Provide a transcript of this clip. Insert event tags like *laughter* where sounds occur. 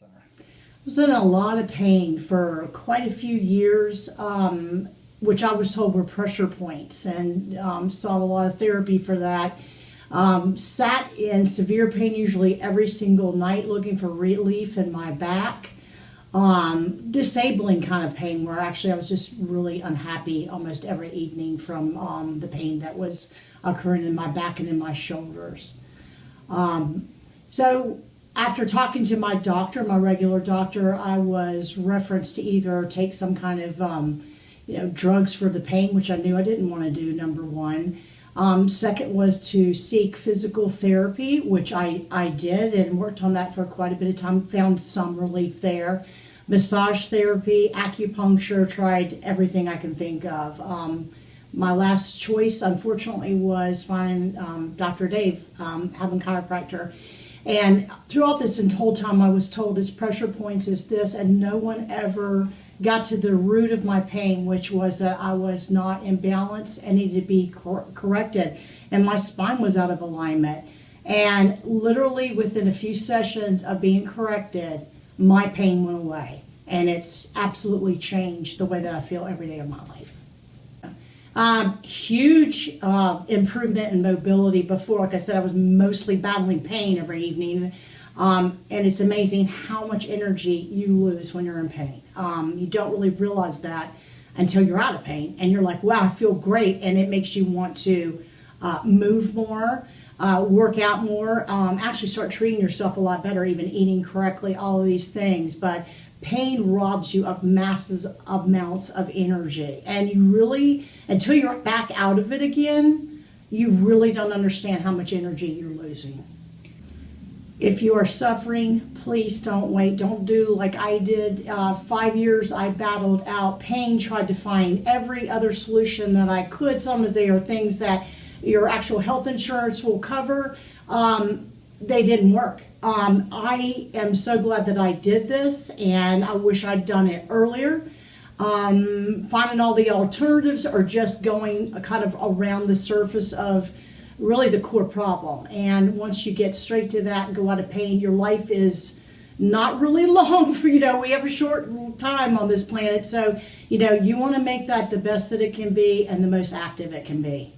Center. was in a lot of pain for quite a few years, um, which I was told were pressure points, and um, sought a lot of therapy for that. Um, sat in severe pain usually every single night looking for relief in my back. Um, disabling kind of pain where actually I was just really unhappy almost every evening from um, the pain that was occurring in my back and in my shoulders. Um, so after talking to my doctor, my regular doctor, I was referenced to either take some kind of, um, you know, drugs for the pain, which I knew I didn't want to do. Number one. Um, second was to seek physical therapy, which I, I did and worked on that for quite a bit of time. Found some relief there. Massage therapy, acupuncture, tried everything I can think of. Um, my last choice, unfortunately, was finding um, Dr. Dave, um, having chiropractor. And throughout this whole time, I was told his pressure points is this, and no one ever got to the root of my pain, which was that I was not in balance and needed to be cor- corrected, and my spine was out of alignment. And literally within a few sessions of being corrected, my pain went away, and it's absolutely changed the way that I feel every day of my life. Um, huge uh, improvement in mobility. Before, like I said, I was mostly battling pain every evening. Um, and it's amazing how much energy you lose when you're in pain. Um, you don't really realize that until you're out of pain. And you're like, wow, I feel great. And it makes you want to uh, move more, uh, work out more, um, actually start treating yourself a lot better, even eating correctly, all of these things. But pain robs you of masses amounts of energy. And you really, until you're back out of it again, you really don't understand how much energy you're losing. If you are suffering, please don't wait. Don't do like I did. Uh, five years I battled out pain, tried to find every other solution that I could. Sometimes they are things that your actual health insurance will cover. Um, they didn't work. Um, I am so glad that I did this, and I wish I'd done it earlier. Um, finding all the alternatives or just going kind of around the surface of really the core problem. And once you get straight to that and go out of pain, your life is not really *laughs* long for you know we have a short time on this planet so you know you want to make that the best that it can be and the most active it can be